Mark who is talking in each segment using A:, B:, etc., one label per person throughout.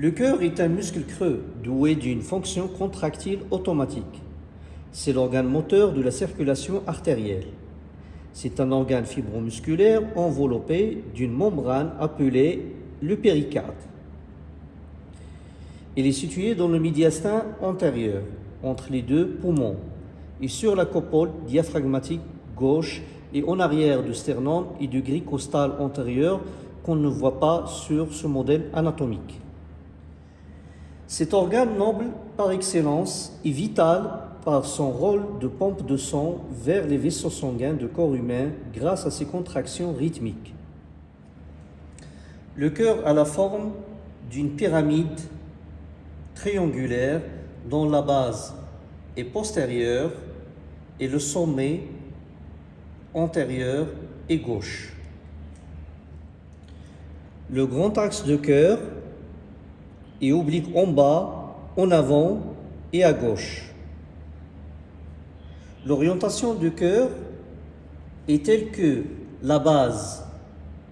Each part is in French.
A: Le cœur est un muscle creux doué d'une fonction contractile automatique. C'est l'organe moteur de la circulation artérielle. C'est un organe fibromusculaire enveloppé d'une membrane appelée le péricarde. Il est situé dans le médiastin antérieur, entre les deux poumons, et sur la coupole diaphragmatique gauche et en arrière du sternum et du gris costal antérieur qu'on ne voit pas sur ce modèle anatomique. Cet organe noble par excellence est vital par son rôle de pompe de sang vers les vaisseaux sanguins du corps humain grâce à ses contractions rythmiques. Le cœur a la forme d'une pyramide triangulaire dont la base est postérieure et le sommet antérieur et gauche. Le grand axe de cœur est oblique en bas, en avant et à gauche. L'orientation du cœur est telle que la base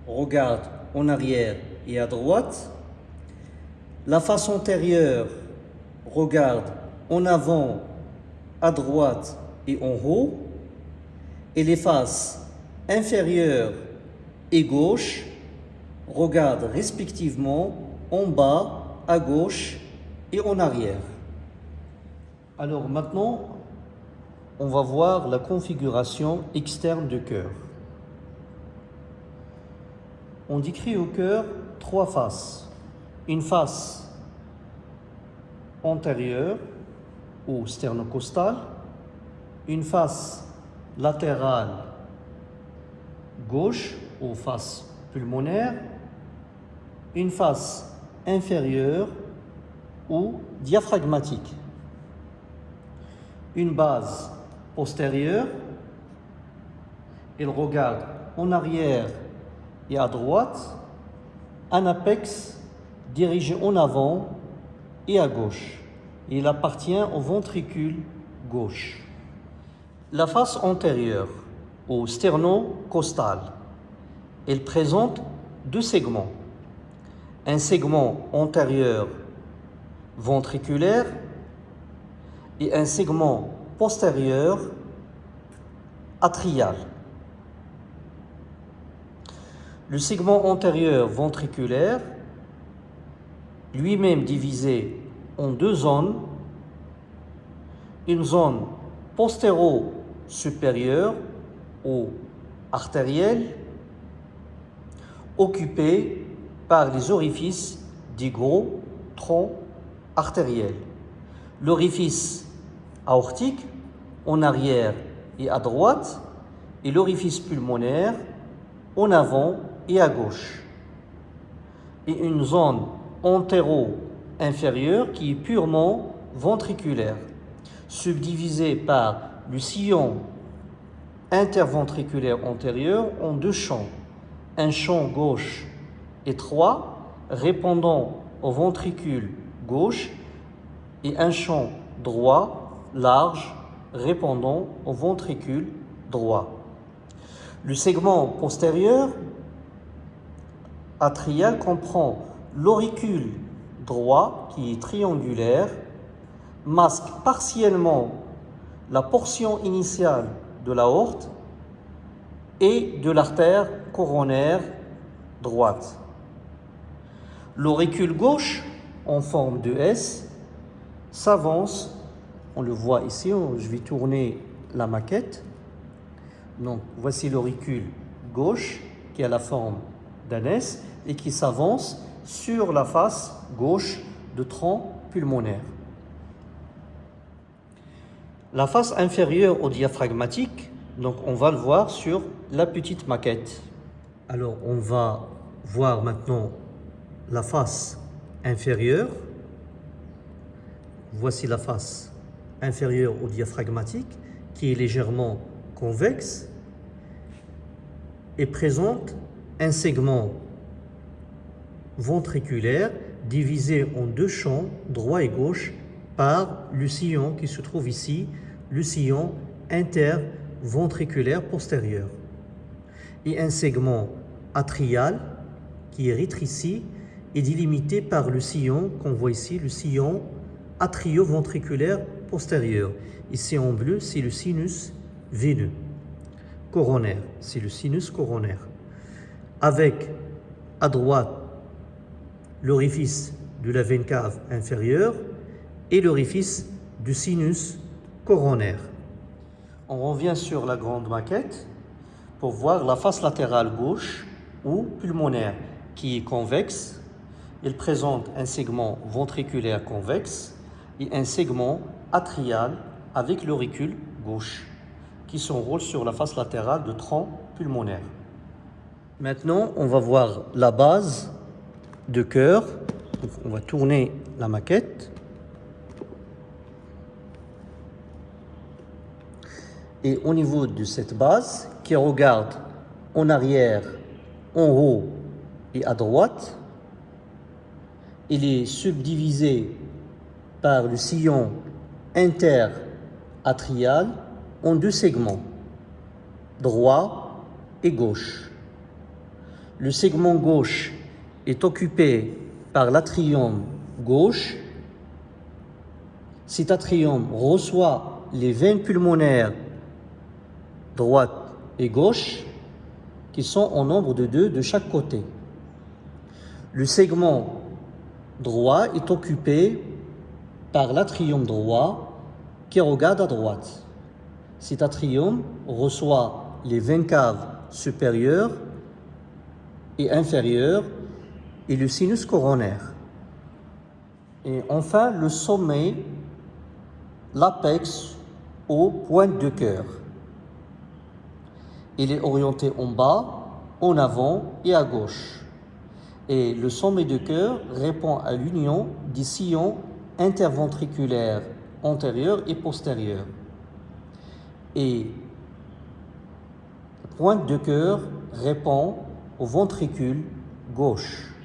A: regarde en arrière et à droite, la face antérieure regarde en avant, à droite et en haut, et les faces inférieures et gauche regardent respectivement en bas, à gauche et en arrière. Alors maintenant, on va voir la configuration externe du cœur. On décrit au cœur trois faces. Une face antérieure ou sternocostale, une face latérale gauche ou face pulmonaire, une face inférieure ou diaphragmatique, une base postérieure, il regarde en arrière et à droite, un apex dirigé en avant et à gauche. Il appartient au ventricule gauche. La face antérieure, au sternocostal, elle présente deux segments. Un segment antérieur ventriculaire et un segment postérieur atrial. Le segment antérieur ventriculaire, lui-même divisé en deux zones, une zone postéro-supérieure ou artérielle, occupée par les orifices du gros tronc artériel. L'orifice aortique en arrière et à droite et l'orifice pulmonaire en avant et à gauche. Et une zone antéro-inférieure qui est purement ventriculaire, subdivisée par le sillon interventriculaire antérieur en deux champs. Un champ gauche étroit répondant au ventricule gauche et un champ droit large répondant au ventricule droit. Le segment postérieur atrial comprend l'auricule droit qui est triangulaire, masque partiellement la portion initiale de l'aorte et de l'artère coronaire droite. L'auricule gauche, en forme de S, s'avance, on le voit ici, je vais tourner la maquette. Donc voici l'auricule gauche qui a la forme d'un S et qui s'avance sur la face gauche de tronc pulmonaire. La face inférieure au diaphragmatique, donc on va le voir sur la petite maquette. Alors on va voir maintenant la face inférieure. Voici la face inférieure au diaphragmatique qui est légèrement convexe et présente un segment ventriculaire divisé en deux champs, droit et gauche, par le sillon qui se trouve ici, le sillon interventriculaire postérieur. Et un segment atrial qui est rétréci est délimité par le sillon qu'on voit ici, le sillon atrioventriculaire postérieur. Ici en bleu, c'est le sinus veineux coronaire, c'est le sinus coronaire. Avec à droite l'orifice de la veine cave inférieure et l'orifice du sinus coronaire. On revient sur la grande maquette pour voir la face latérale gauche ou pulmonaire qui est convexe. Il présente un segment ventriculaire convexe et un segment atrial avec l'auricule gauche qui s'enroule sur la face latérale de tronc pulmonaire. Maintenant, on va voir la base de cœur. On va tourner la maquette. Et au niveau de cette base, qui regarde en arrière, en haut et à droite, il est subdivisé par le sillon interatrial en deux segments, droit et gauche. Le segment gauche est occupé par l'atrium gauche. Cet atrium reçoit les veines pulmonaires droite et gauche qui sont en nombre de deux de chaque côté. Le segment droit est occupé par l'atrium droit qui regarde à droite. Cet atrium reçoit les veines caves supérieures et inférieures et le sinus coronaire. Et enfin, le sommet, l'apex au point de cœur. Il est orienté en bas, en avant et à gauche. Et le sommet de cœur répond à l'union des sillons interventriculaires antérieurs et postérieurs et pointe de cœur répond au ventricule gauche.